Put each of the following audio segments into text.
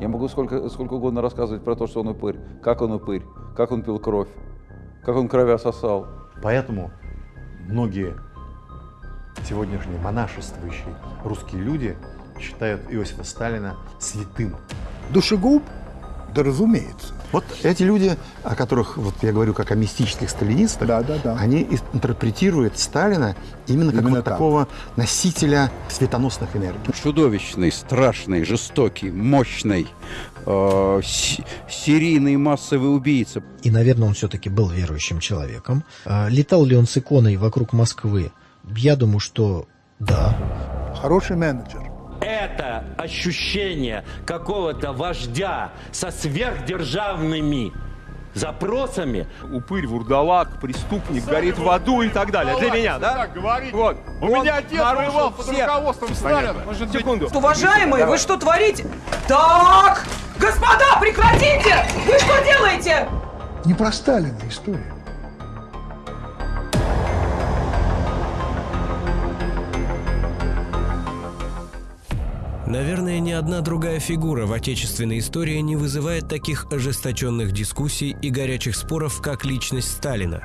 Я могу сколько, сколько угодно рассказывать про то, что он упырь, как он упырь, как он пил кровь, как он кровя сосал. Поэтому многие сегодняшние монашествующие русские люди считают Иосифа Сталина святым. Душегуб? Да разумеется. Вот эти люди, о которых вот я говорю как о мистических сталинистах, Да, да, да. они интерпретируют Сталина именно как Именно вот так. такого носителя светоносных энергий. чудовищный, страшный, жестокий, мощный, э, с- серийный массовый убийца. И, наверное, он все-таки был верующим человеком. А, Летал ли он с иконой вокруг Москвы? Я думаю, что да. Хороший менеджер. Это ощущение какого-то вождя со сверхдержавными запросами упырь, вурдалак, преступник, горит в аду и так далее. Для меня, да? Так. Вот. У меня отец воевал под руководством Сталина. Секунду. Уважаемые, вы что творите? Так! Господа, прекратите! Вы что делаете? Не про Сталина история. Наверное, ни одна другая фигура в отечественной истории не вызывает таких ожесточенных дискуссий и горячих споров, как личность Сталина.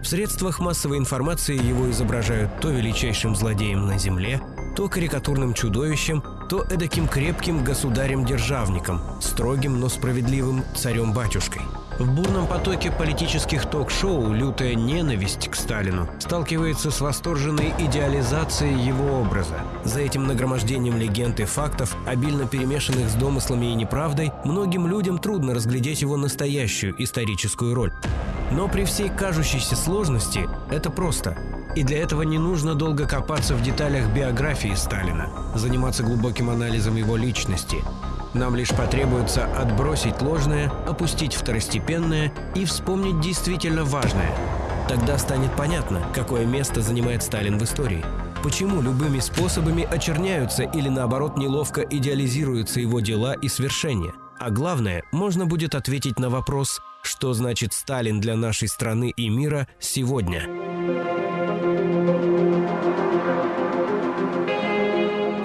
В средствах массовой информации его изображают то величайшим злодеем на земле, то карикатурным чудовищем, то эдаким крепким государем-державником, строгим, но справедливым царем-батюшкой. В бурном потоке политических ток-шоу лютая ненависть к Сталину сталкивается с восторженной идеализацией его образа. За этим нагромождением легенд и фактов, обильно перемешанных с домыслами и неправдой, многим людям трудно разглядеть его настоящую историческую роль. Но при всей кажущейся сложности это просто. И для этого не нужно долго копаться в деталях биографии Сталина, заниматься глубоким анализом его личности. Нам лишь потребуется отбросить ложное, опустить второстепенное и вспомнить действительно важное. Тогда станет понятно, какое место занимает Сталин в истории. Почему любыми способами очерняются или наоборот неловко идеализируются его дела и свершения. А главное, можно будет ответить на вопрос, что значит Сталин для нашей страны и мира сегодня.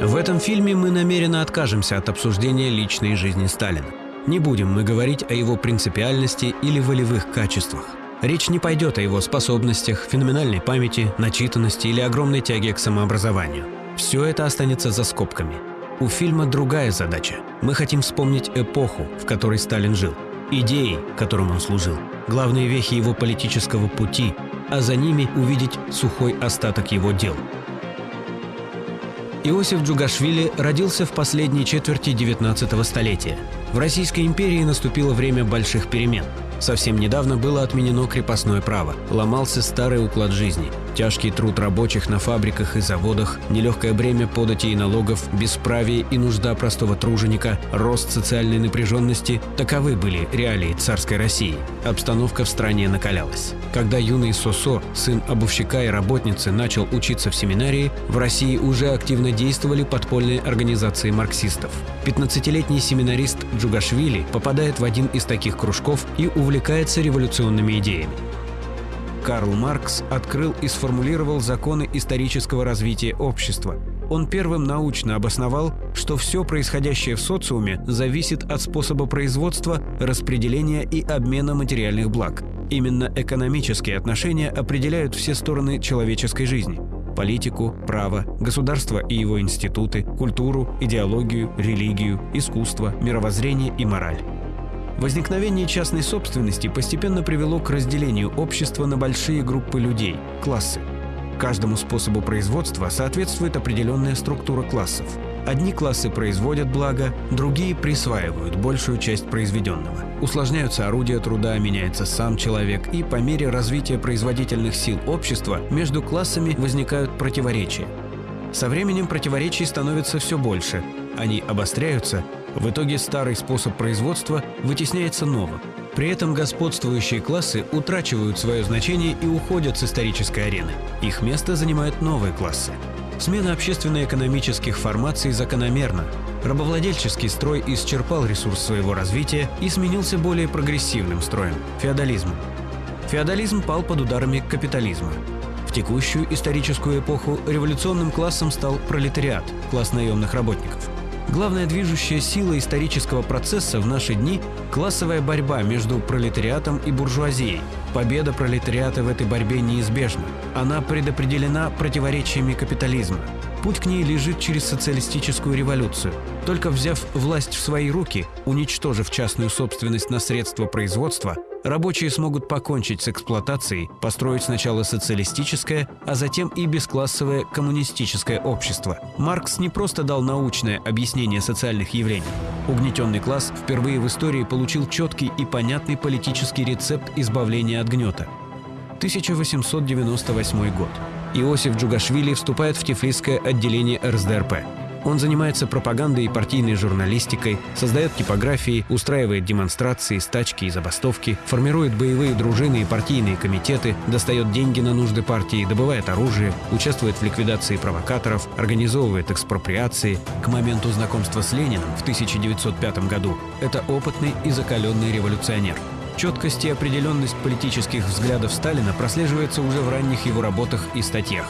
В этом фильме мы намеренно откажемся от обсуждения личной жизни Сталина. Не будем мы говорить о его принципиальности или волевых качествах. Речь не пойдет о его способностях, феноменальной памяти, начитанности или огромной тяге к самообразованию. Все это останется за скобками. У фильма другая задача. Мы хотим вспомнить эпоху, в которой Сталин жил, идеи, которым он служил, главные вехи его политического пути, а за ними увидеть сухой остаток его дел. Иосиф Джугашвили родился в последней четверти 19 столетия. В Российской империи наступило время больших перемен. Совсем недавно было отменено крепостное право, ломался старый уклад жизни. Тяжкий труд рабочих на фабриках и заводах, нелегкое бремя податей и налогов, бесправие и нужда простого труженика, рост социальной напряженности – таковы были реалии царской России. Обстановка в стране накалялась. Когда юный Сосо, сын обувщика и работницы, начал учиться в семинарии, в России уже активно действовали подпольные организации марксистов. 15-летний семинарист Джугашвили попадает в один из таких кружков и увлекается революционными идеями. Карл Маркс открыл и сформулировал законы исторического развития общества. Он первым научно обосновал, что все происходящее в социуме зависит от способа производства, распределения и обмена материальных благ. Именно экономические отношения определяют все стороны человеческой жизни – политику, право, государство и его институты, культуру, идеологию, религию, искусство, мировоззрение и мораль. Возникновение частной собственности постепенно привело к разделению общества на большие группы людей – классы. Каждому способу производства соответствует определенная структура классов. Одни классы производят благо, другие присваивают большую часть произведенного. Усложняются орудия труда, меняется сам человек, и по мере развития производительных сил общества между классами возникают противоречия. Со временем противоречий становится все больше. Они обостряются, в итоге старый способ производства вытесняется новым. При этом господствующие классы утрачивают свое значение и уходят с исторической арены. Их место занимают новые классы. Смена общественно-экономических формаций закономерна. Рабовладельческий строй исчерпал ресурс своего развития и сменился более прогрессивным строем – феодализмом. Феодализм пал под ударами капитализма. В текущую историческую эпоху революционным классом стал пролетариат – класс наемных работников. Главная движущая сила исторического процесса в наши дни – классовая борьба между пролетариатом и буржуазией. Победа пролетариата в этой борьбе неизбежна. Она предопределена противоречиями капитализма. Путь к ней лежит через социалистическую революцию. Только взяв власть в свои руки, уничтожив частную собственность на средства производства, рабочие смогут покончить с эксплуатацией, построить сначала социалистическое, а затем и бесклассовое коммунистическое общество. Маркс не просто дал научное объяснение социальных явлений. Угнетенный класс впервые в истории получил четкий и понятный политический рецепт избавления от гнета. 1898 год. Иосиф Джугашвили вступает в Тифлисское отделение РСДРП. Он занимается пропагандой и партийной журналистикой, создает типографии, устраивает демонстрации, стачки и забастовки, формирует боевые дружины и партийные комитеты, достает деньги на нужды партии, добывает оружие, участвует в ликвидации провокаторов, организовывает экспроприации. К моменту знакомства с Лениным в 1905 году это опытный и закаленный революционер. Четкость и определенность политических взглядов Сталина прослеживается уже в ранних его работах и статьях.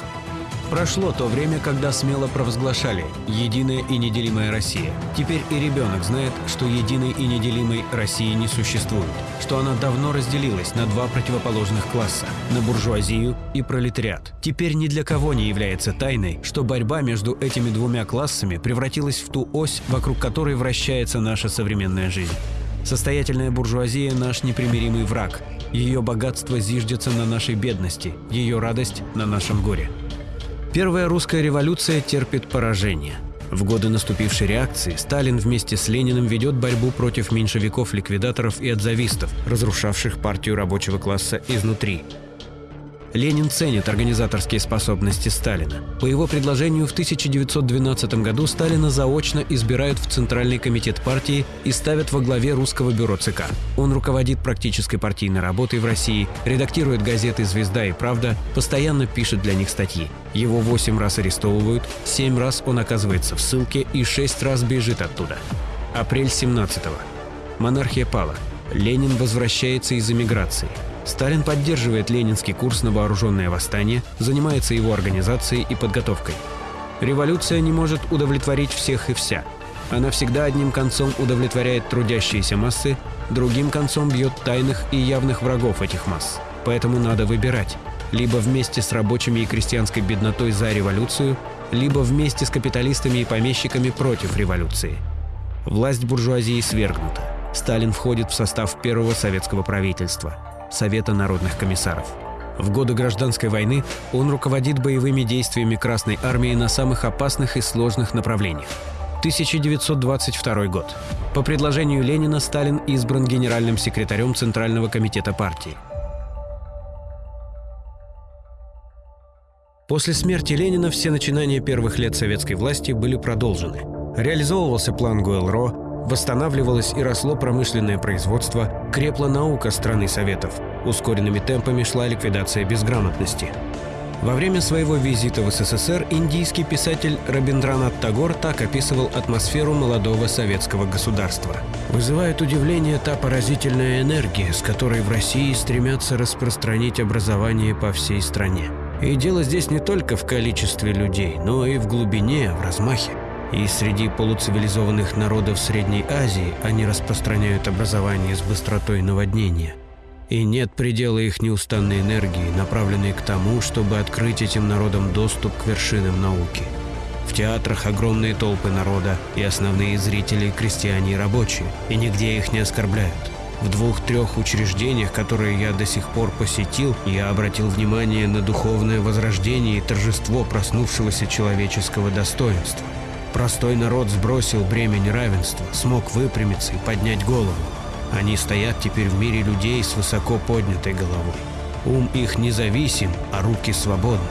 Прошло то время, когда смело провозглашали «Единая и неделимая Россия». Теперь и ребенок знает, что единой и неделимой России не существует, что она давно разделилась на два противоположных класса – на буржуазию и пролетариат. Теперь ни для кого не является тайной, что борьба между этими двумя классами превратилась в ту ось, вокруг которой вращается наша современная жизнь. Состоятельная буржуазия – наш непримиримый враг. Ее богатство зиждется на нашей бедности, ее радость – на нашем горе. Первая русская революция терпит поражение. В годы наступившей реакции Сталин вместе с Лениным ведет борьбу против меньшевиков-ликвидаторов и отзавистов, разрушавших партию рабочего класса изнутри. Ленин ценит организаторские способности Сталина. По его предложению в 1912 году Сталина заочно избирают в Центральный комитет партии и ставят во главе русского бюро ЦК. Он руководит практической партийной работой в России, редактирует газеты «Звезда» и «Правда», постоянно пишет для них статьи. Его восемь раз арестовывают, семь раз он оказывается в ссылке и шесть раз бежит оттуда. Апрель 17-го. Монархия пала. Ленин возвращается из эмиграции. Сталин поддерживает ленинский курс на вооруженное восстание, занимается его организацией и подготовкой. Революция не может удовлетворить всех и вся. Она всегда одним концом удовлетворяет трудящиеся массы, другим концом бьет тайных и явных врагов этих масс. Поэтому надо выбирать. Либо вместе с рабочими и крестьянской беднотой за революцию, либо вместе с капиталистами и помещиками против революции. Власть буржуазии свергнута. Сталин входит в состав первого советского правительства – Совета народных комиссаров. В годы гражданской войны он руководит боевыми действиями Красной армии на самых опасных и сложных направлениях. 1922 год. По предложению Ленина Сталин избран генеральным секретарем Центрального комитета партии. После смерти Ленина все начинания первых лет советской власти были продолжены. Реализовывался план Гуэлро, Восстанавливалось и росло промышленное производство, крепла наука страны Советов. Ускоренными темпами шла ликвидация безграмотности. Во время своего визита в СССР индийский писатель Рабиндранат Тагор так описывал атмосферу молодого советского государства. «Вызывает удивление та поразительная энергия, с которой в России стремятся распространить образование по всей стране. И дело здесь не только в количестве людей, но и в глубине, в размахе. И среди полуцивилизованных народов Средней Азии они распространяют образование с быстротой наводнения. И нет предела их неустанной энергии, направленной к тому, чтобы открыть этим народам доступ к вершинам науки. В театрах огромные толпы народа, и основные зрители – крестьяне и рабочие, и нигде их не оскорбляют. В двух-трех учреждениях, которые я до сих пор посетил, я обратил внимание на духовное возрождение и торжество проснувшегося человеческого достоинства. Простой народ сбросил бремя неравенства, смог выпрямиться и поднять голову. Они стоят теперь в мире людей с высоко поднятой головой. Ум их независим, а руки свободны.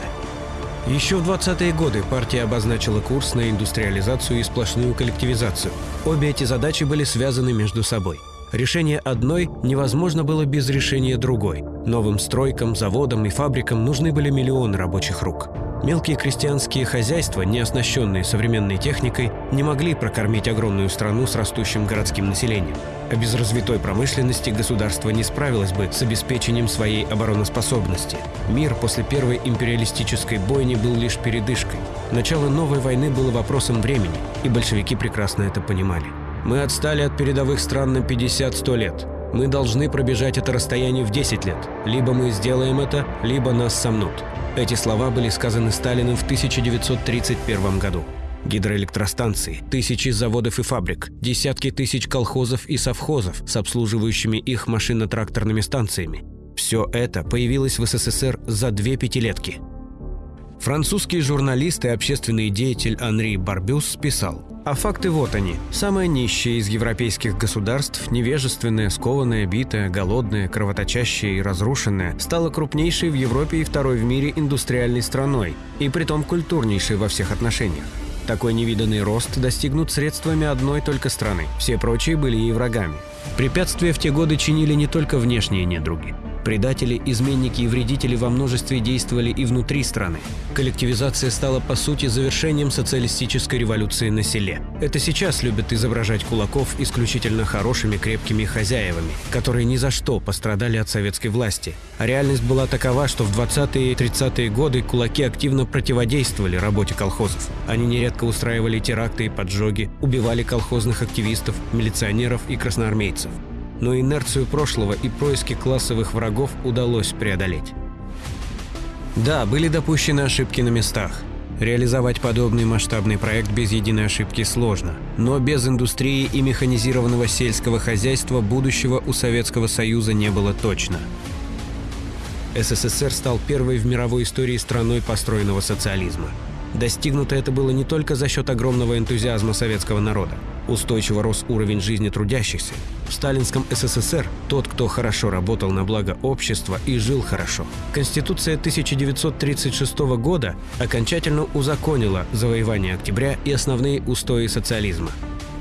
Еще в 20-е годы партия обозначила курс на индустриализацию и сплошную коллективизацию. Обе эти задачи были связаны между собой. Решение одной невозможно было без решения другой. Новым стройкам, заводам и фабрикам нужны были миллионы рабочих рук. Мелкие крестьянские хозяйства, не оснащенные современной техникой, не могли прокормить огромную страну с растущим городским населением. А без развитой промышленности государство не справилось бы с обеспечением своей обороноспособности. Мир после первой империалистической бойни был лишь передышкой. Начало новой войны было вопросом времени, и большевики прекрасно это понимали. Мы отстали от передовых стран на 50-100 лет. Мы должны пробежать это расстояние в 10 лет. Либо мы сделаем это, либо нас сомнут. Эти слова были сказаны Сталиным в 1931 году. Гидроэлектростанции, тысячи заводов и фабрик, десятки тысяч колхозов и совхозов с обслуживающими их машино-тракторными станциями. Все это появилось в СССР за две пятилетки. Французский журналист и общественный деятель Анри Барбюс писал – а факты вот они. Самое нищее из европейских государств, невежественное, скованное, битое, голодное, кровоточащее и разрушенное, стало крупнейшей в Европе и второй в мире индустриальной страной, и притом культурнейшей во всех отношениях. Такой невиданный рост достигнут средствами одной только страны. Все прочие были ей врагами. Препятствия в те годы чинили не только внешние недруги. Предатели, изменники и вредители во множестве действовали и внутри страны. Коллективизация стала по сути завершением социалистической революции на селе. Это сейчас любят изображать кулаков исключительно хорошими крепкими хозяевами, которые ни за что пострадали от советской власти. А реальность была такова, что в 20-е и 30-е годы кулаки активно противодействовали работе колхозов. Они нередко устраивали теракты и поджоги, убивали колхозных активистов, милиционеров и красноармейцев но инерцию прошлого и происки классовых врагов удалось преодолеть. Да, были допущены ошибки на местах. Реализовать подобный масштабный проект без единой ошибки сложно. Но без индустрии и механизированного сельского хозяйства будущего у Советского Союза не было точно. СССР стал первой в мировой истории страной построенного социализма. Достигнуто это было не только за счет огромного энтузиазма советского народа. Устойчиво рос уровень жизни трудящихся. В сталинском СССР тот, кто хорошо работал на благо общества и жил хорошо. Конституция 1936 года окончательно узаконила завоевание октября и основные устои социализма.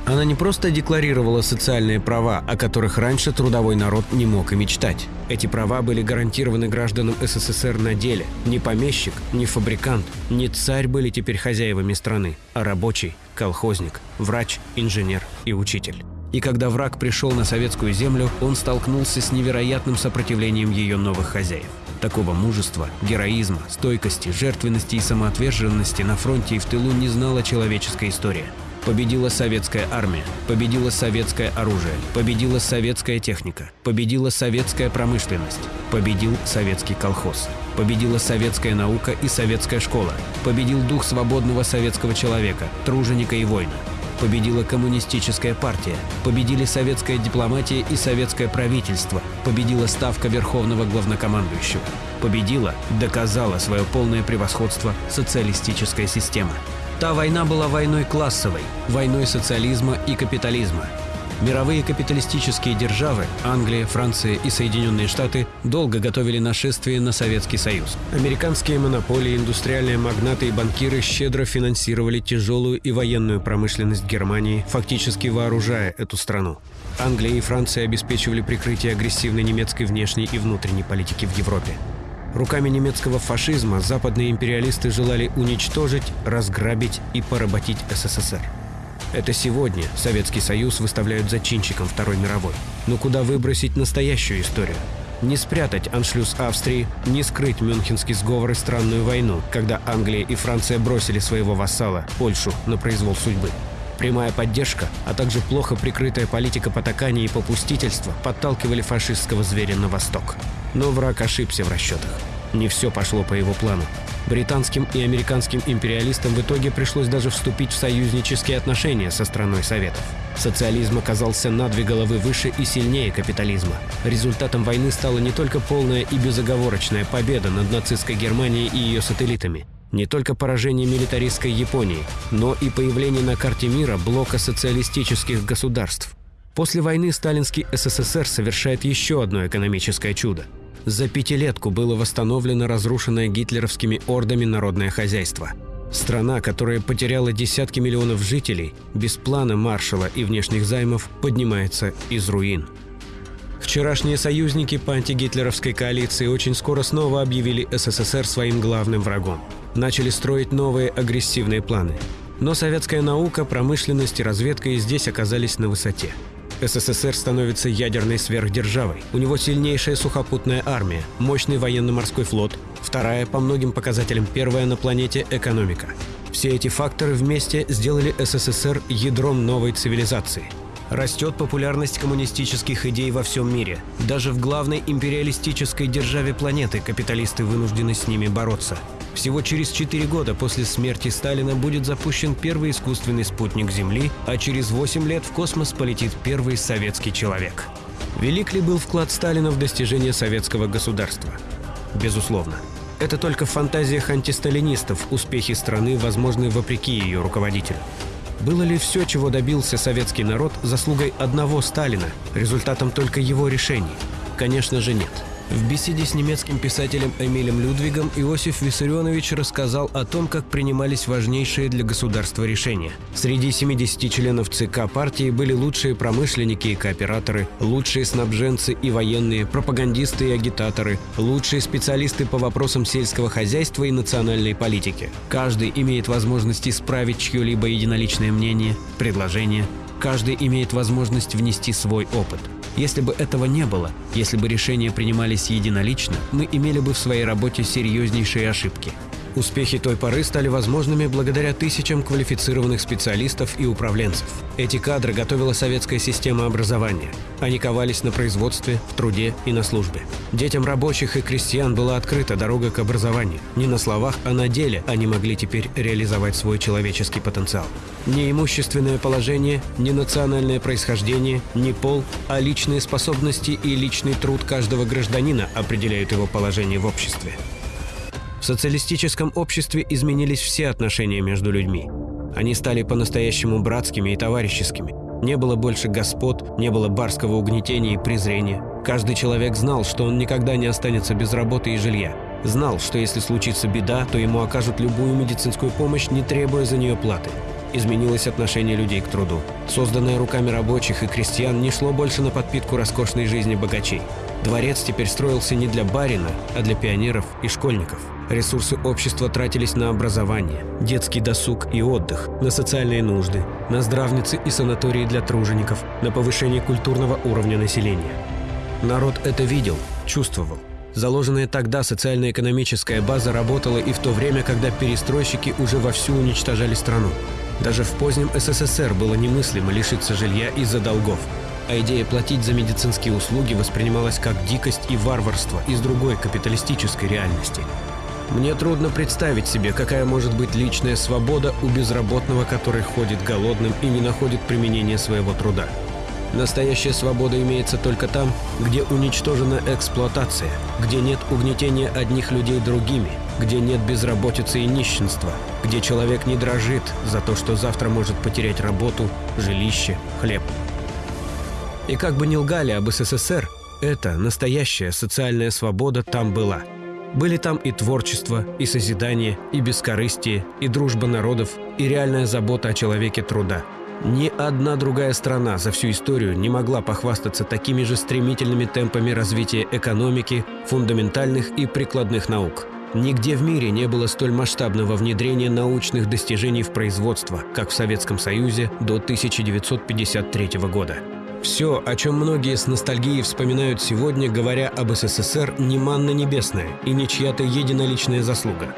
Она не просто декларировала социальные права, о которых раньше трудовой народ не мог и мечтать. Эти права были гарантированы гражданам СССР на деле. Ни помещик, ни фабрикант, ни царь были теперь хозяевами страны, а рабочий, колхозник, врач, инженер и учитель. И когда враг пришел на советскую землю, он столкнулся с невероятным сопротивлением ее новых хозяев. Такого мужества, героизма, стойкости, жертвенности и самоотверженности на фронте и в тылу не знала человеческая история. Победила советская армия, победила советское оружие, победила советская техника, победила советская промышленность, победил советский колхоз, победила советская наука и советская школа, победил дух свободного советского человека, труженика и воина, победила коммунистическая партия, победили советская дипломатия и советское правительство, победила ставка верховного главнокомандующего, победила, доказала свое полное превосходство социалистическая система. Та война была войной классовой, войной социализма и капитализма. Мировые капиталистические державы – Англия, Франция и Соединенные Штаты – долго готовили нашествие на Советский Союз. Американские монополии, индустриальные магнаты и банкиры щедро финансировали тяжелую и военную промышленность Германии, фактически вооружая эту страну. Англия и Франция обеспечивали прикрытие агрессивной немецкой внешней и внутренней политики в Европе. Руками немецкого фашизма западные империалисты желали уничтожить, разграбить и поработить СССР. Это сегодня Советский Союз выставляют зачинщиком Второй мировой. Но куда выбросить настоящую историю? Не спрятать аншлюз Австрии, не скрыть Мюнхенский сговор и странную войну, когда Англия и Франция бросили своего вассала, Польшу, на произвол судьбы. Прямая поддержка, а также плохо прикрытая политика потакания и попустительства подталкивали фашистского зверя на восток. Но враг ошибся в расчетах. Не все пошло по его плану. Британским и американским империалистам в итоге пришлось даже вступить в союзнические отношения со страной Советов. Социализм оказался на две головы выше и сильнее капитализма. Результатом войны стала не только полная и безоговорочная победа над нацистской Германией и ее сателлитами, не только поражение милитаристской Японии, но и появление на карте мира блока социалистических государств. После войны сталинский СССР совершает еще одно экономическое чудо. За пятилетку было восстановлено разрушенное гитлеровскими ордами народное хозяйство. Страна, которая потеряла десятки миллионов жителей, без плана маршала и внешних займов поднимается из руин. Вчерашние союзники по антигитлеровской коалиции очень скоро снова объявили СССР своим главным врагом. Начали строить новые агрессивные планы. Но советская наука, промышленность и разведка и здесь оказались на высоте. СССР становится ядерной сверхдержавой. У него сильнейшая сухопутная армия, мощный военно-морской флот, вторая по многим показателям первая на планете экономика. Все эти факторы вместе сделали СССР ядром новой цивилизации – Растет популярность коммунистических идей во всем мире. Даже в главной империалистической державе планеты капиталисты вынуждены с ними бороться. Всего через 4 года после смерти Сталина будет запущен первый искусственный спутник Земли, а через 8 лет в космос полетит первый советский человек. Велик ли был вклад Сталина в достижение советского государства? Безусловно. Это только в фантазиях антисталинистов успехи страны возможны вопреки ее руководителю. Было ли все, чего добился советский народ, заслугой одного Сталина, результатом только его решений? Конечно же нет. В беседе с немецким писателем Эмилем Людвигом Иосиф Виссарионович рассказал о том, как принимались важнейшие для государства решения. Среди 70 членов ЦК партии были лучшие промышленники и кооператоры, лучшие снабженцы и военные, пропагандисты и агитаторы, лучшие специалисты по вопросам сельского хозяйства и национальной политики. Каждый имеет возможность исправить чье-либо единоличное мнение, предложение. Каждый имеет возможность внести свой опыт – если бы этого не было, если бы решения принимались единолично, мы имели бы в своей работе серьезнейшие ошибки. Успехи той поры стали возможными благодаря тысячам квалифицированных специалистов и управленцев. Эти кадры готовила советская система образования. Они ковались на производстве, в труде и на службе. Детям рабочих и крестьян была открыта дорога к образованию. Не на словах, а на деле они могли теперь реализовать свой человеческий потенциал. Не имущественное положение, не национальное происхождение, не пол, а личные способности и личный труд каждого гражданина определяют его положение в обществе. В социалистическом обществе изменились все отношения между людьми. Они стали по-настоящему братскими и товарищескими. Не было больше господ, не было барского угнетения и презрения. Каждый человек знал, что он никогда не останется без работы и жилья. Знал, что если случится беда, то ему окажут любую медицинскую помощь, не требуя за нее платы. Изменилось отношение людей к труду. Созданное руками рабочих и крестьян не шло больше на подпитку роскошной жизни богачей. Дворец теперь строился не для барина, а для пионеров и школьников. Ресурсы общества тратились на образование, детский досуг и отдых, на социальные нужды, на здравницы и санатории для тружеников, на повышение культурного уровня населения. Народ это видел, чувствовал. Заложенная тогда социально-экономическая база работала и в то время, когда перестройщики уже вовсю уничтожали страну. Даже в позднем СССР было немыслимо лишиться жилья из-за долгов. А идея платить за медицинские услуги воспринималась как дикость и варварство из другой капиталистической реальности – мне трудно представить себе, какая может быть личная свобода у безработного, который ходит голодным и не находит применения своего труда. Настоящая свобода имеется только там, где уничтожена эксплуатация, где нет угнетения одних людей другими, где нет безработицы и нищенства, где человек не дрожит за то, что завтра может потерять работу, жилище, хлеб. И как бы ни лгали об СССР, эта настоящая социальная свобода там была – были там и творчество, и созидание, и бескорыстие, и дружба народов, и реальная забота о человеке труда. Ни одна другая страна за всю историю не могла похвастаться такими же стремительными темпами развития экономики, фундаментальных и прикладных наук. Нигде в мире не было столь масштабного внедрения научных достижений в производство, как в Советском Союзе до 1953 года. Все, о чем многие с ностальгией вспоминают сегодня, говоря об СССР, не манна небесная и не чья-то единоличная заслуга.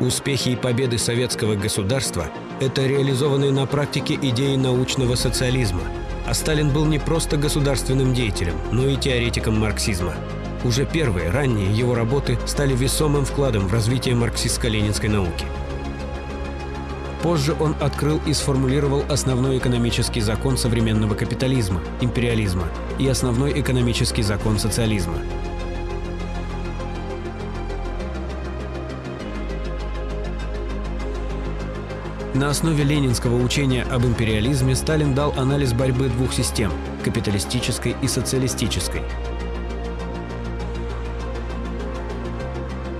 Успехи и победы советского государства – это реализованные на практике идеи научного социализма. А Сталин был не просто государственным деятелем, но и теоретиком марксизма. Уже первые, ранние его работы стали весомым вкладом в развитие марксистско-ленинской науки – Позже он открыл и сформулировал основной экономический закон современного капитализма – империализма и основной экономический закон социализма. На основе ленинского учения об империализме Сталин дал анализ борьбы двух систем – капиталистической и социалистической –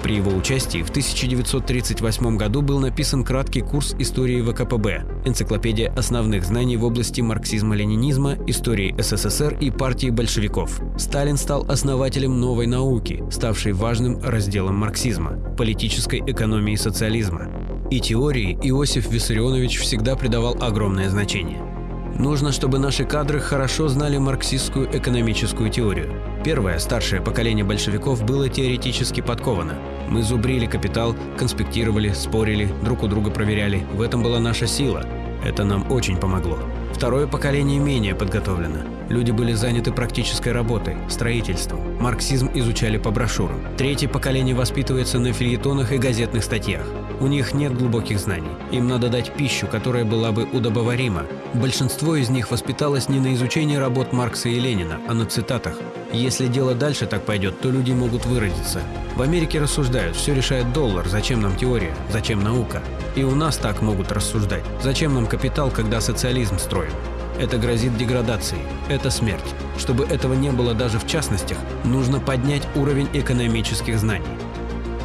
При его участии в 1938 году был написан краткий курс истории ВКПБ, энциклопедия основных знаний в области марксизма-ленинизма, истории СССР и партии большевиков. Сталин стал основателем новой науки, ставшей важным разделом марксизма – политической экономии социализма. И теории Иосиф Виссарионович всегда придавал огромное значение. Нужно, чтобы наши кадры хорошо знали марксистскую экономическую теорию. Первое, старшее поколение большевиков было теоретически подковано. Мы зубрили капитал, конспектировали, спорили, друг у друга проверяли. В этом была наша сила. Это нам очень помогло. Второе поколение менее подготовлено. Люди были заняты практической работой, строительством. Марксизм изучали по брошюрам. Третье поколение воспитывается на фильетонах и газетных статьях. У них нет глубоких знаний. Им надо дать пищу, которая была бы удобоварима. Большинство из них воспиталось не на изучении работ Маркса и Ленина, а на цитатах. Если дело дальше так пойдет, то люди могут выродиться. В Америке рассуждают, все решает доллар, зачем нам теория, зачем наука. И у нас так могут рассуждать. Зачем нам капитал, когда социализм строим? Это грозит деградацией. Это смерть. Чтобы этого не было даже в частностях, нужно поднять уровень экономических знаний.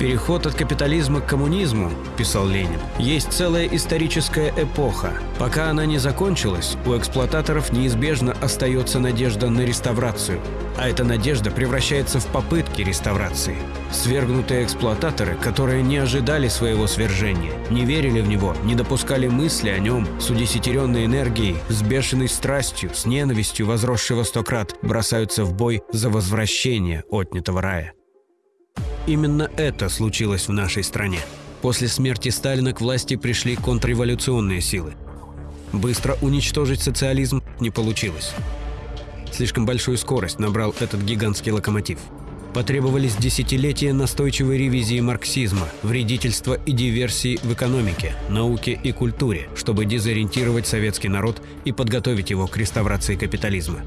Переход от капитализма к коммунизму, писал Ленин, есть целая историческая эпоха. Пока она не закончилась, у эксплуататоров неизбежно остается надежда на реставрацию. А эта надежда превращается в попытки реставрации. Свергнутые эксплуататоры, которые не ожидали своего свержения, не верили в него, не допускали мысли о нем, с удесятеренной энергией, с бешеной страстью, с ненавистью, возросшего сто крат, бросаются в бой за возвращение отнятого рая. Именно это случилось в нашей стране. После смерти Сталина к власти пришли контрреволюционные силы. Быстро уничтожить социализм не получилось. Слишком большую скорость набрал этот гигантский локомотив. Потребовались десятилетия настойчивой ревизии марксизма, вредительства и диверсии в экономике, науке и культуре, чтобы дезориентировать советский народ и подготовить его к реставрации капитализма.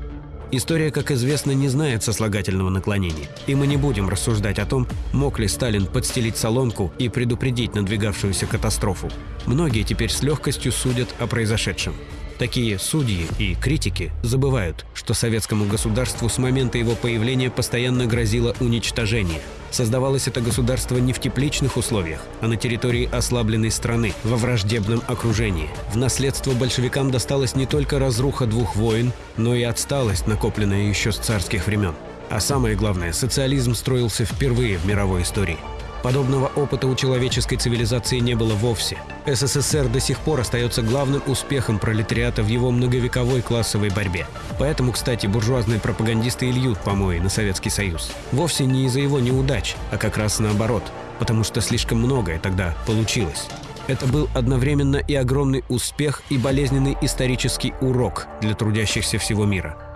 История, как известно, не знает сослагательного наклонения, и мы не будем рассуждать о том, мог ли Сталин подстелить солонку и предупредить надвигавшуюся катастрофу. Многие теперь с легкостью судят о произошедшем. Такие судьи и критики забывают, что советскому государству с момента его появления постоянно грозило уничтожение. Создавалось это государство не в тепличных условиях, а на территории ослабленной страны, во враждебном окружении. В наследство большевикам досталась не только разруха двух войн, но и отсталость, накопленная еще с царских времен. А самое главное, социализм строился впервые в мировой истории – Подобного опыта у человеческой цивилизации не было вовсе. СССР до сих пор остается главным успехом пролетариата в его многовековой классовой борьбе. Поэтому, кстати, буржуазные пропагандисты и льют помои на Советский Союз. Вовсе не из-за его неудач, а как раз наоборот, потому что слишком многое тогда получилось. Это был одновременно и огромный успех, и болезненный исторический урок для трудящихся всего мира.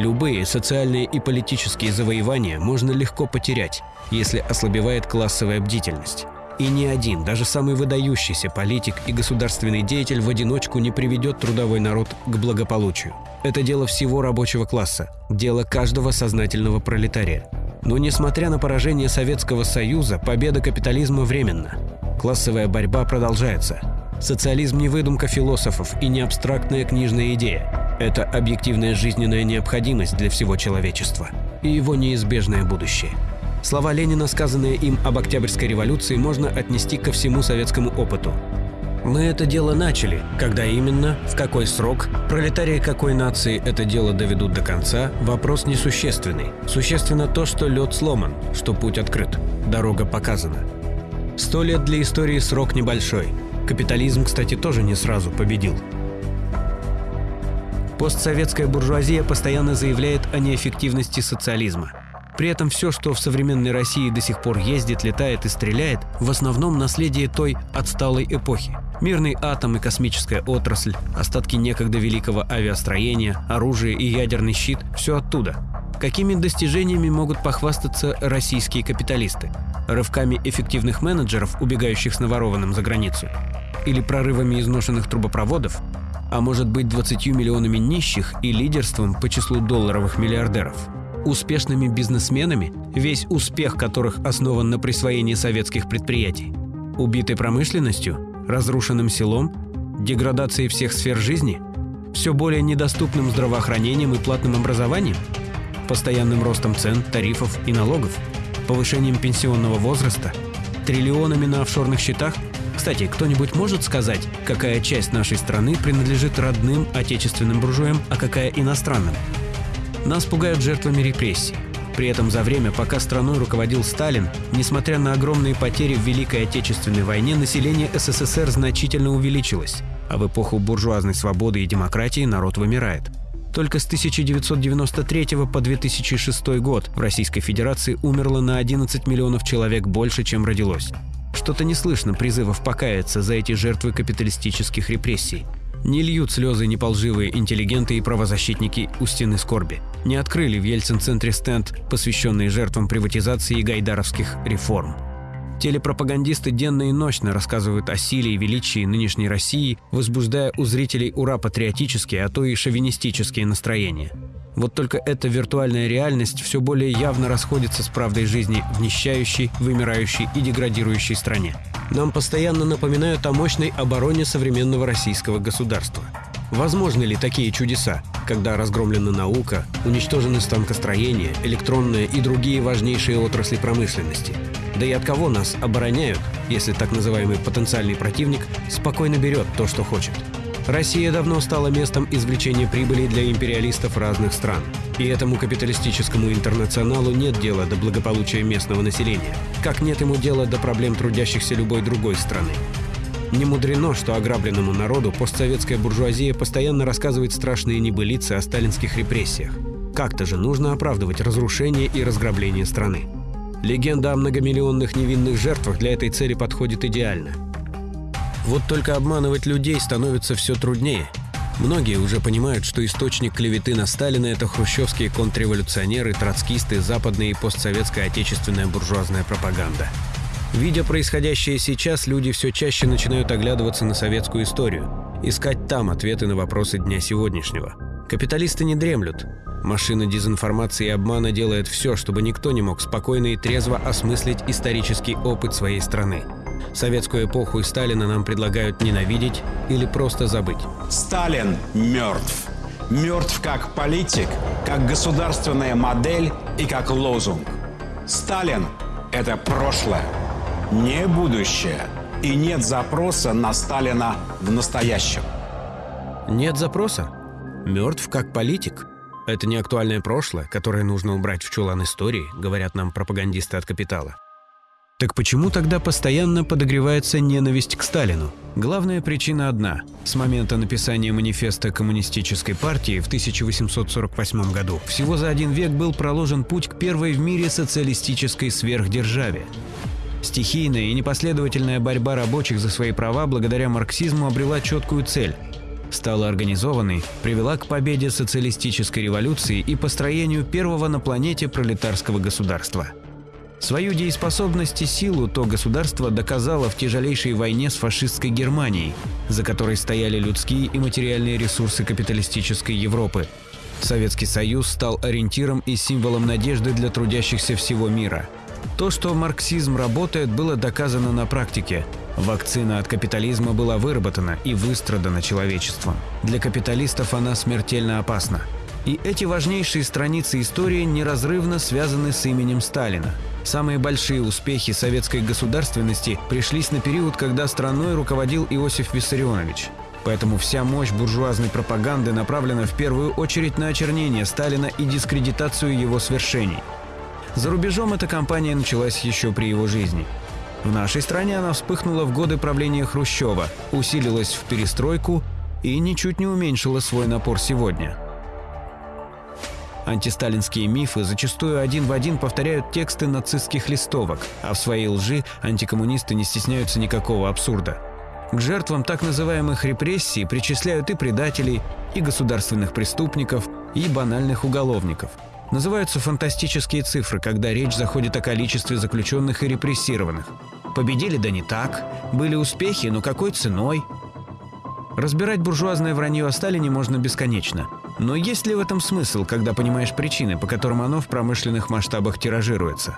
Любые социальные и политические завоевания можно легко потерять, если ослабевает классовая бдительность. И ни один, даже самый выдающийся политик и государственный деятель в одиночку не приведет трудовой народ к благополучию. Это дело всего рабочего класса, дело каждого сознательного пролетария. Но несмотря на поражение Советского Союза, победа капитализма временна. Классовая борьба продолжается. Социализм не выдумка философов и не абстрактная книжная идея. Это объективная жизненная необходимость для всего человечества и его неизбежное будущее. Слова Ленина, сказанные им об Октябрьской революции, можно отнести ко всему советскому опыту. Мы это дело начали. Когда именно, в какой срок, пролетарии какой нации это дело доведут до конца, вопрос несущественный. Существенно то, что лед сломан, что путь открыт, дорога показана. Сто лет для истории срок небольшой. Капитализм, кстати, тоже не сразу победил. Постсоветская буржуазия постоянно заявляет о неэффективности социализма. При этом все, что в современной России до сих пор ездит, летает и стреляет, в основном наследие той отсталой эпохи. Мирный атом и космическая отрасль, остатки некогда великого авиастроения, оружие и ядерный щит – все оттуда. Какими достижениями могут похвастаться российские капиталисты? Рывками эффективных менеджеров, убегающих с наворованным за границу? Или прорывами изношенных трубопроводов? А может быть 20 миллионами нищих и лидерством по числу долларовых миллиардеров? успешными бизнесменами, весь успех которых основан на присвоении советских предприятий, убитой промышленностью, разрушенным селом, деградацией всех сфер жизни, все более недоступным здравоохранением и платным образованием, постоянным ростом цен, тарифов и налогов, Повышением пенсионного возраста? Триллионами на офшорных счетах? Кстати, кто-нибудь может сказать, какая часть нашей страны принадлежит родным отечественным буржуям, а какая иностранным? Нас пугают жертвами репрессий. При этом за время, пока страной руководил Сталин, несмотря на огромные потери в Великой Отечественной войне, население СССР значительно увеличилось, а в эпоху буржуазной свободы и демократии народ вымирает. Только с 1993 по 2006 год в Российской Федерации умерло на 11 миллионов человек больше, чем родилось. Что-то не слышно призывов покаяться за эти жертвы капиталистических репрессий. Не льют слезы неполживые интеллигенты и правозащитники у стены скорби. Не открыли в Ельцин-центре стенд, посвященный жертвам приватизации и гайдаровских реформ. Телепропагандисты денно и ночно рассказывают о силе и величии нынешней России, возбуждая у зрителей ура-патриотические, а то и шовинистические настроения. Вот только эта виртуальная реальность все более явно расходится с правдой жизни в нищающей, вымирающей и деградирующей стране. Нам постоянно напоминают о мощной обороне современного российского государства. Возможны ли такие чудеса, когда разгромлена наука, уничтожены станкостроение, электронные и другие важнейшие отрасли промышленности? Да и от кого нас обороняют, если так называемый потенциальный противник спокойно берет то, что хочет? Россия давно стала местом извлечения прибыли для империалистов разных стран. И этому капиталистическому интернационалу нет дела до благополучия местного населения, как нет ему дела до проблем трудящихся любой другой страны. Не мудрено, что ограбленному народу постсоветская буржуазия постоянно рассказывает страшные небылицы о сталинских репрессиях. Как-то же нужно оправдывать разрушение и разграбление страны. Легенда о многомиллионных невинных жертвах для этой цели подходит идеально – вот только обманывать людей становится все труднее. Многие уже понимают, что источник клеветы на Сталина – это хрущевские контрреволюционеры, троцкисты, западная и постсоветская отечественная буржуазная пропаганда. Видя происходящее сейчас, люди все чаще начинают оглядываться на советскую историю, искать там ответы на вопросы дня сегодняшнего. Капиталисты не дремлют. Машина дезинформации и обмана делает все, чтобы никто не мог спокойно и трезво осмыслить исторический опыт своей страны – Советскую эпоху и Сталина нам предлагают ненавидеть или просто забыть. Сталин мертв. Мертв как политик, как государственная модель и как лозунг. Сталин – это прошлое, не будущее. И нет запроса на Сталина в настоящем. Нет запроса? Мертв как политик? Это не актуальное прошлое, которое нужно убрать в чулан истории, говорят нам пропагандисты от «Капитала». Так почему тогда постоянно подогревается ненависть к Сталину? Главная причина одна. С момента написания манифеста Коммунистической партии в 1848 году всего за один век был проложен путь к первой в мире социалистической сверхдержаве. Стихийная и непоследовательная борьба рабочих за свои права благодаря марксизму обрела четкую цель стала организованной, привела к победе социалистической революции и построению первого на планете пролетарского государства – Свою дееспособность и силу то государство доказало в тяжелейшей войне с фашистской Германией, за которой стояли людские и материальные ресурсы капиталистической Европы. Советский Союз стал ориентиром и символом надежды для трудящихся всего мира. То, что марксизм работает, было доказано на практике. Вакцина от капитализма была выработана и выстрадана человечеством. Для капиталистов она смертельно опасна. И эти важнейшие страницы истории неразрывно связаны с именем Сталина – Самые большие успехи советской государственности пришлись на период, когда страной руководил Иосиф Виссарионович. Поэтому вся мощь буржуазной пропаганды направлена в первую очередь на очернение Сталина и дискредитацию его свершений. За рубежом эта кампания началась еще при его жизни. В нашей стране она вспыхнула в годы правления Хрущева, усилилась в перестройку и ничуть не уменьшила свой напор сегодня – Антисталинские мифы зачастую один в один повторяют тексты нацистских листовок, а в своей лжи антикоммунисты не стесняются никакого абсурда. К жертвам так называемых репрессий причисляют и предателей, и государственных преступников, и банальных уголовников. Называются фантастические цифры, когда речь заходит о количестве заключенных и репрессированных. Победили да не так, были успехи, но какой ценой? Разбирать буржуазное вранье о Сталине можно бесконечно – но есть ли в этом смысл, когда понимаешь причины, по которым оно в промышленных масштабах тиражируется?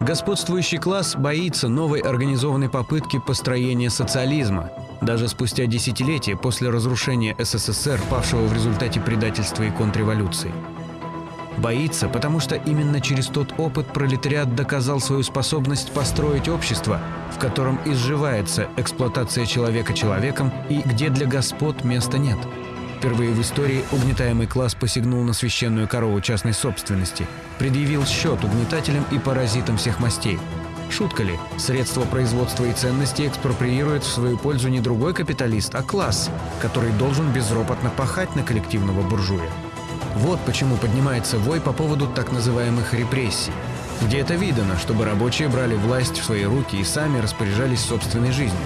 Господствующий класс боится новой организованной попытки построения социализма, даже спустя десятилетия после разрушения СССР, павшего в результате предательства и контрреволюции. Боится, потому что именно через тот опыт пролетариат доказал свою способность построить общество, в котором изживается эксплуатация человека человеком и где для господ места нет. Впервые в истории угнетаемый класс посягнул на священную корову частной собственности, предъявил счет угнетателям и паразитам всех мастей. Шутка ли? Средства производства и ценности экспроприирует в свою пользу не другой капиталист, а класс, который должен безропотно пахать на коллективного буржуя. Вот почему поднимается вой по поводу так называемых репрессий. Где это видано, чтобы рабочие брали власть в свои руки и сами распоряжались собственной жизнью.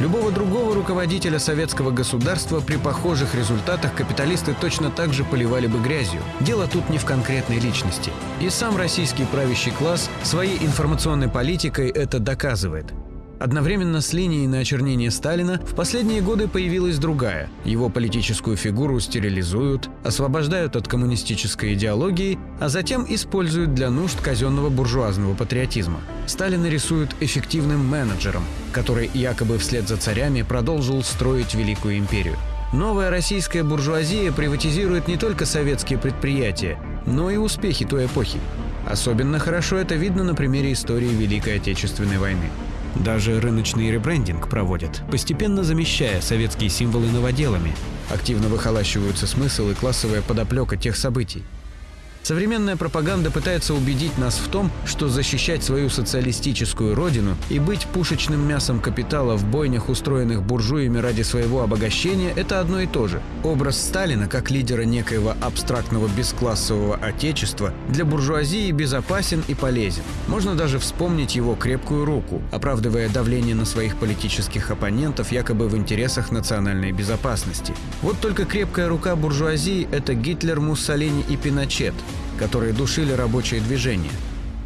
Любого другого руководителя советского государства при похожих результатах капиталисты точно так же поливали бы грязью. Дело тут не в конкретной личности. И сам российский правящий класс своей информационной политикой это доказывает. Одновременно с линией на очернение Сталина в последние годы появилась другая. Его политическую фигуру стерилизуют, освобождают от коммунистической идеологии, а затем используют для нужд казенного буржуазного патриотизма. Сталина рисуют эффективным менеджером, который якобы вслед за царями продолжил строить великую империю. Новая российская буржуазия приватизирует не только советские предприятия, но и успехи той эпохи. Особенно хорошо это видно на примере истории Великой Отечественной войны. Даже рыночный ребрендинг проводят, постепенно замещая советские символы новоделами. Активно выхолащиваются смысл и классовая подоплека тех событий. Современная пропаганда пытается убедить нас в том, что защищать свою социалистическую родину и быть пушечным мясом капитала в бойнях, устроенных буржуями ради своего обогащения, это одно и то же. Образ Сталина как лидера некоего абстрактного бесклассового отечества для буржуазии безопасен и полезен. Можно даже вспомнить его крепкую руку, оправдывая давление на своих политических оппонентов якобы в интересах национальной безопасности. Вот только крепкая рука буржуазии – это Гитлер, Муссолини и Пиночет – которые душили рабочее движение.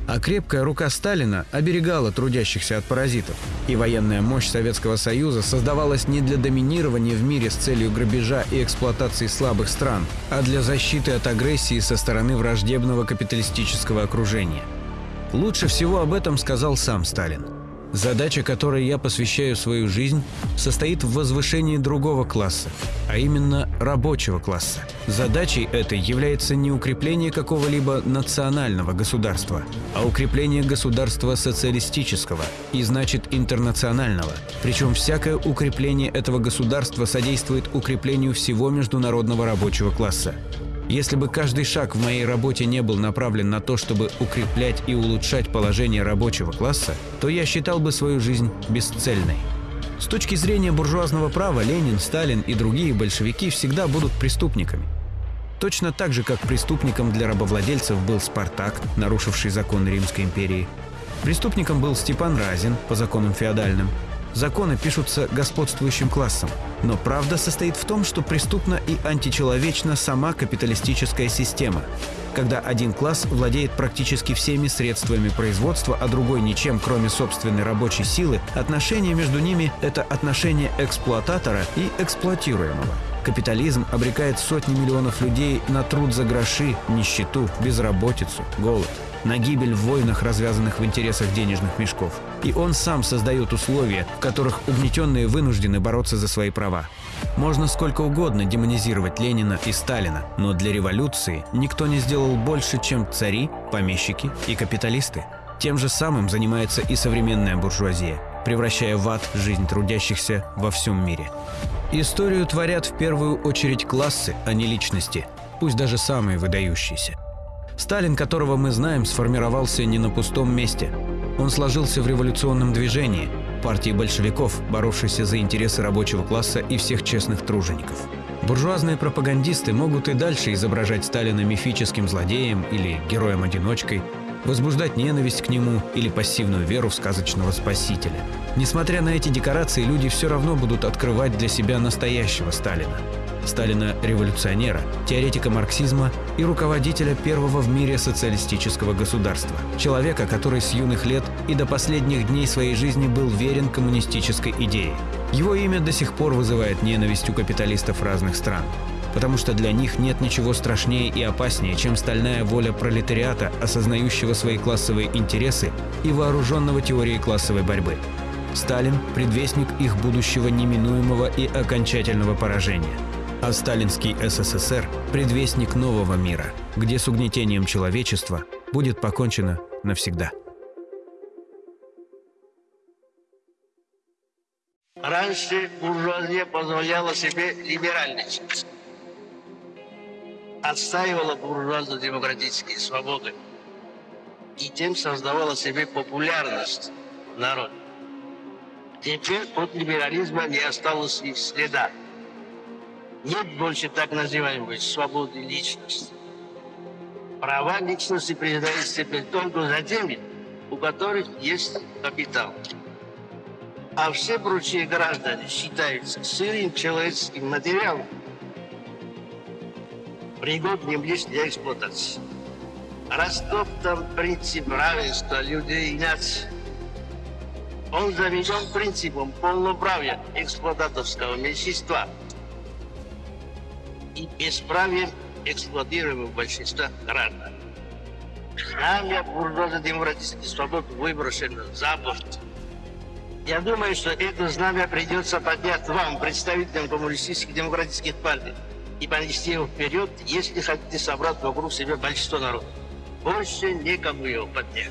А крепкая рука Сталина оберегала трудящихся от паразитов. И военная мощь Советского Союза создавалась не для доминирования в мире с целью грабежа и эксплуатации слабых стран, а для защиты от агрессии со стороны враждебного капиталистического окружения. Лучше всего об этом сказал сам Сталин – Задача, которой я посвящаю свою жизнь, состоит в возвышении другого класса, а именно рабочего класса. Задачей этой является не укрепление какого-либо национального государства, а укрепление государства социалистического и, значит, интернационального. Причем всякое укрепление этого государства содействует укреплению всего международного рабочего класса. Если бы каждый шаг в моей работе не был направлен на то, чтобы укреплять и улучшать положение рабочего класса, то я считал бы свою жизнь бесцельной. С точки зрения буржуазного права Ленин, Сталин и другие большевики всегда будут преступниками. Точно так же, как преступником для рабовладельцев был Спартак, нарушивший законы Римской империи. Преступником был Степан Разин по законам феодальным, Законы пишутся господствующим классом. Но правда состоит в том, что преступна и античеловечна сама капиталистическая система. Когда один класс владеет практически всеми средствами производства, а другой ничем, кроме собственной рабочей силы, отношение между ними – это отношение эксплуататора и эксплуатируемого. Капитализм обрекает сотни миллионов людей на труд за гроши, нищету, безработицу, голод – на гибель в войнах, развязанных в интересах денежных мешков. И он сам создает условия, в которых угнетенные вынуждены бороться за свои права. Можно сколько угодно демонизировать Ленина и Сталина, но для революции никто не сделал больше, чем цари, помещики и капиталисты. Тем же самым занимается и современная буржуазия, превращая в ад жизнь трудящихся во всем мире. Историю творят в первую очередь классы, а не личности, пусть даже самые выдающиеся. Сталин, которого мы знаем, сформировался не на пустом месте. Он сложился в революционном движении, партии большевиков, боровшейся за интересы рабочего класса и всех честных тружеников. Буржуазные пропагандисты могут и дальше изображать Сталина мифическим злодеем или героем-одиночкой, возбуждать ненависть к нему или пассивную веру в сказочного спасителя. Несмотря на эти декорации, люди все равно будут открывать для себя настоящего Сталина. Сталина-революционера, теоретика марксизма и руководителя первого в мире социалистического государства. Человека, который с юных лет и до последних дней своей жизни был верен коммунистической идее. Его имя до сих пор вызывает ненависть у капиталистов разных стран потому что для них нет ничего страшнее и опаснее, чем стальная воля пролетариата, осознающего свои классовые интересы и вооруженного теорией классовой борьбы. Сталин – предвестник их будущего неминуемого и окончательного поражения. А сталинский СССР – предвестник нового мира, где с угнетением человечества будет покончено навсегда. Раньше буржуазия позволяла себе либеральничать. Отстаивала буржуазно-демократические свободы. И тем создавала себе популярность народа. Теперь от либерализма не осталось и следа. Нет больше так называемой свободы личности. Права личности признаются теперь только за теми, у которых есть капитал. А все прочие граждане считаются сырым человеческим материалом, пригодным лишь для эксплуатации. Растоптан принцип равенства людей и наций. Он заведен принципом полноправия эксплуататорского меньшинства и бесправием эксплуатируемого большинства граждан. Знамя буржуазно-демократических свобод выброшено за борт. Я думаю, что это знамя придется поднять вам, представителям коммунистических демократических партий, и понести его вперед, если хотите собрать вокруг себя большинство народа. Больше некому его поднять.